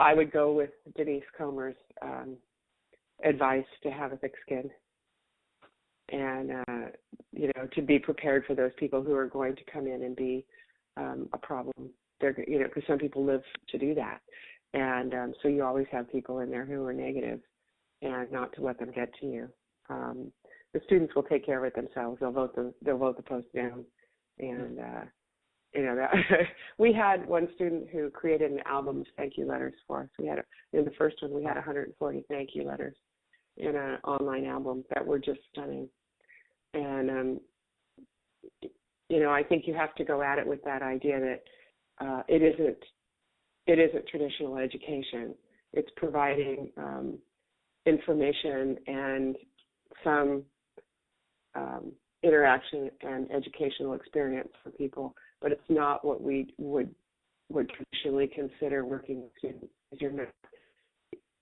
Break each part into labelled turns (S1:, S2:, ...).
S1: I would go with Denise Comer's um, advice to have a thick skin and uh, you know to be prepared for those people who are going to come in and be um, a problem. They're you know because some people live to do that, and um, so you always have people in there who are negative, and not to let them get to you. Um, the students will take care of it themselves. They'll vote the they'll vote the post down, and uh, you know that we had one student who created an album of thank you letters for us. We had a, in the first one we had 140 thank you letters in an online album that were just stunning and um, you know, I think you have to go at it with that idea that uh, it isn't it isn't traditional education. It's providing um, information and some um, interaction and educational experience for people, but it's not what we would would traditionally consider working with students. You're not,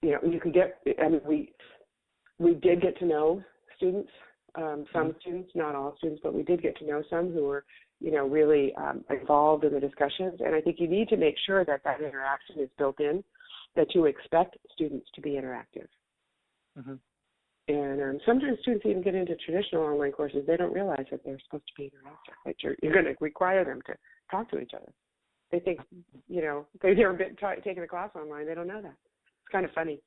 S1: you know, you could get. I mean, we we did get to know students um, some mm-hmm. students, not all students, but we did get to know some who were, you know, really um, involved in the discussions. And I think you need to make sure that that interaction is built in, that you expect students to be interactive. Mm-hmm. And um, sometimes students even get into traditional online courses. They don't realize that they're supposed to be interactive. That you're, you're going to require them to talk to each other. They think, you know, they've never been ta- taken a class online. They don't know that. It's kind of funny.